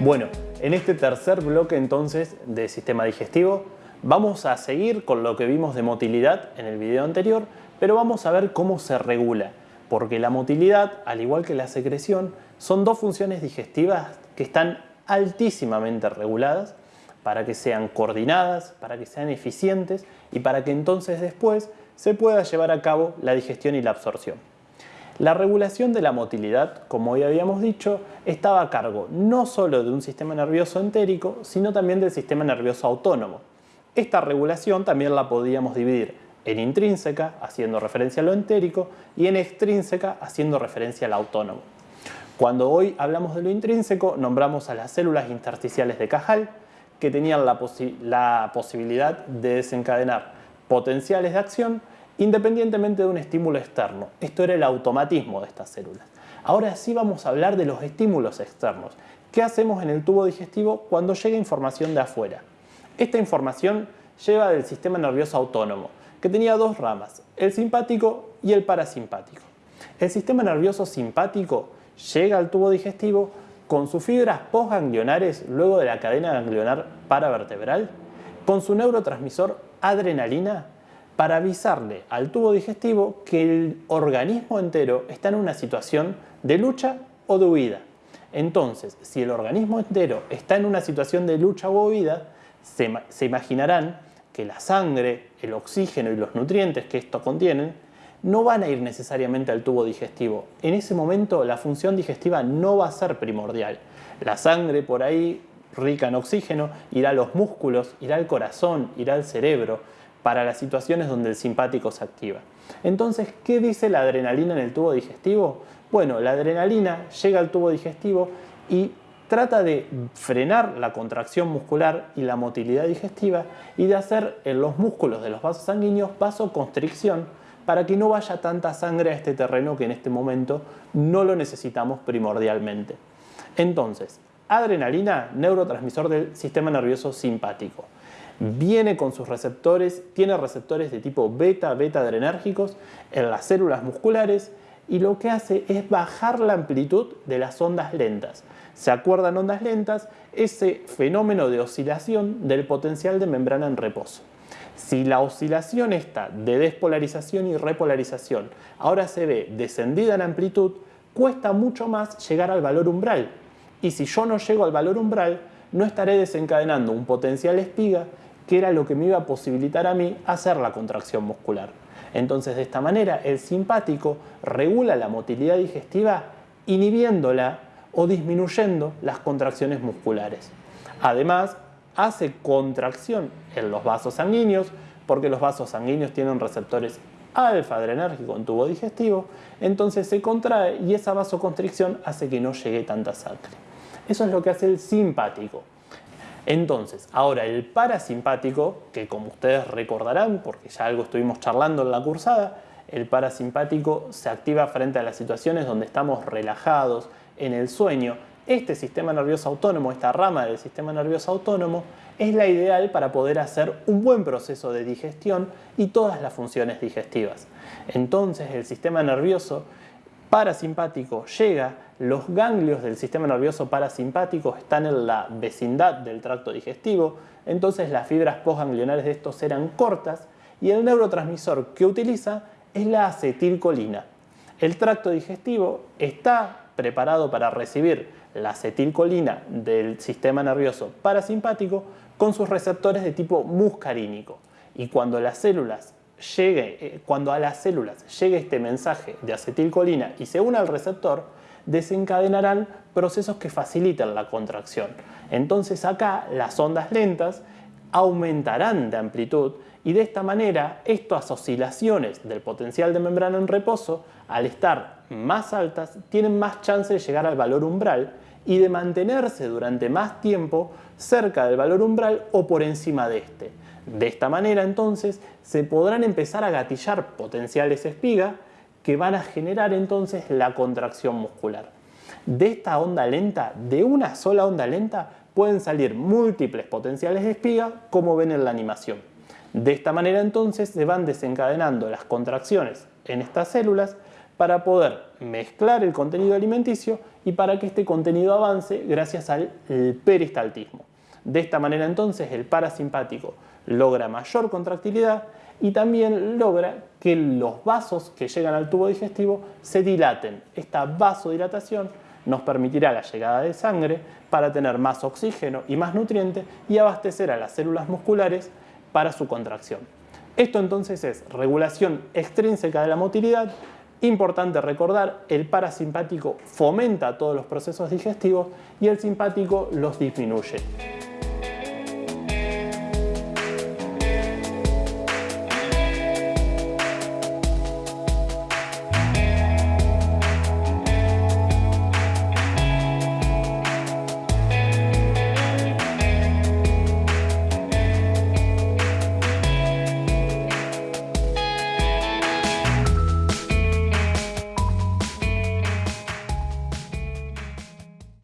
Bueno, en este tercer bloque entonces de sistema digestivo vamos a seguir con lo que vimos de motilidad en el video anterior, pero vamos a ver cómo se regula, porque la motilidad, al igual que la secreción, son dos funciones digestivas que están altísimamente reguladas para que sean coordinadas, para que sean eficientes y para que entonces después se pueda llevar a cabo la digestión y la absorción. La regulación de la motilidad, como ya habíamos dicho, estaba a cargo no solo de un sistema nervioso entérico, sino también del sistema nervioso autónomo. Esta regulación también la podíamos dividir en intrínseca, haciendo referencia a lo entérico, y en extrínseca, haciendo referencia al autónomo. Cuando hoy hablamos de lo intrínseco, nombramos a las células intersticiales de Cajal, que tenían la posibilidad de desencadenar potenciales de acción independientemente de un estímulo externo. Esto era el automatismo de estas células. Ahora sí vamos a hablar de los estímulos externos. ¿Qué hacemos en el tubo digestivo cuando llega información de afuera? Esta información lleva del sistema nervioso autónomo, que tenía dos ramas, el simpático y el parasimpático. El sistema nervioso simpático llega al tubo digestivo con sus fibras postganglionares luego de la cadena ganglionar paravertebral, con su neurotransmisor adrenalina para avisarle al tubo digestivo que el organismo entero está en una situación de lucha o de huida. Entonces, si el organismo entero está en una situación de lucha o huida, se, imaginarán que la sangre, el oxígeno y los nutrientes que esto contienen no van a ir necesariamente al tubo digestivo. En ese momento la función digestiva no va a ser primordial. La sangre por ahí, rica en oxígeno, irá a los músculos, irá al corazón, irá al cerebro para las situaciones donde el simpático se activa. Entonces, ¿qué dice la adrenalina en el tubo digestivo? Bueno, la adrenalina llega al tubo digestivo y trata de frenar la contracción muscular y la motilidad digestiva y de hacer en los músculos de los vasos sanguíneos vasoconstricción para que no vaya tanta sangre a este terreno que en este momento no lo necesitamos primordialmente. Entonces, adrenalina, neurotransmisor del sistema nervioso simpático viene con sus receptores, tiene receptores de tipo beta, beta adrenérgicos en las células musculares y lo que hace es bajar la amplitud de las ondas lentas. ¿Se acuerdan ondas lentas? Ese fenómeno de oscilación del potencial de membrana en reposo. Si la oscilación está de despolarización y repolarización ahora se ve descendida en amplitud, cuesta mucho más llegar al valor umbral. Y si yo no llego al valor umbral, no estaré desencadenando un potencial espiga que era lo que me iba a posibilitar a mí hacer la contracción muscular. Entonces de esta manera el simpático regula la motilidad digestiva inhibiéndola o disminuyendo las contracciones musculares. Además hace contracción en los vasos sanguíneos porque los vasos sanguíneos tienen receptores alfa adrenérgico en tubo digestivo, entonces se contrae y esa vasoconstricción hace que no llegue tanta sangre. Eso es lo que hace el simpático. Entonces, ahora el parasimpático, que como ustedes recordarán, porque ya algo estuvimos charlando en la cursada, el parasimpático se activa frente a las situaciones donde estamos relajados, en el sueño. Este sistema nervioso autónomo, esta rama del sistema nervioso autónomo, es la ideal para poder hacer un buen proceso de digestión y todas las funciones digestivas. Entonces el sistema nervioso parasimpático llega, los ganglios del sistema nervioso parasimpático están en la vecindad del tracto digestivo, entonces las fibras postganglionares de estos eran cortas y el neurotransmisor que utiliza es la acetilcolina. El tracto digestivo está preparado para recibir la acetilcolina del sistema nervioso parasimpático con sus receptores de tipo muscarínico. Y cuando las células llegue, eh, cuando a las células llegue este mensaje de acetilcolina y se una al receptor, desencadenarán procesos que facilitan la contracción. Entonces acá las ondas lentas aumentarán de amplitud y de esta manera estas oscilaciones del potencial de membrana en reposo, al estar más altas, tienen más chance de llegar al valor umbral y de mantenerse durante más tiempo cerca del valor umbral o por encima de este. De esta manera entonces se podrán empezar a gatillar potenciales espiga que van a generar entonces la contracción muscular. De esta onda lenta, de una sola onda lenta, pueden salir múltiples potenciales de espiga como ven en la animación. De esta manera entonces se van desencadenando las contracciones en estas células para poder mezclar el contenido alimenticio y para que este contenido avance gracias al peristaltismo. De esta manera entonces el parasimpático logra mayor contractilidad y también logra que los vasos que llegan al tubo digestivo se dilaten. Esta vasodilatación nos permitirá la llegada de sangre para tener más oxígeno y más nutrientes y abastecer a las células musculares para su contracción. Esto entonces es regulación extrínseca de la motilidad. Importante recordar, el parasimpático fomenta todos los procesos digestivos y el simpático los disminuye.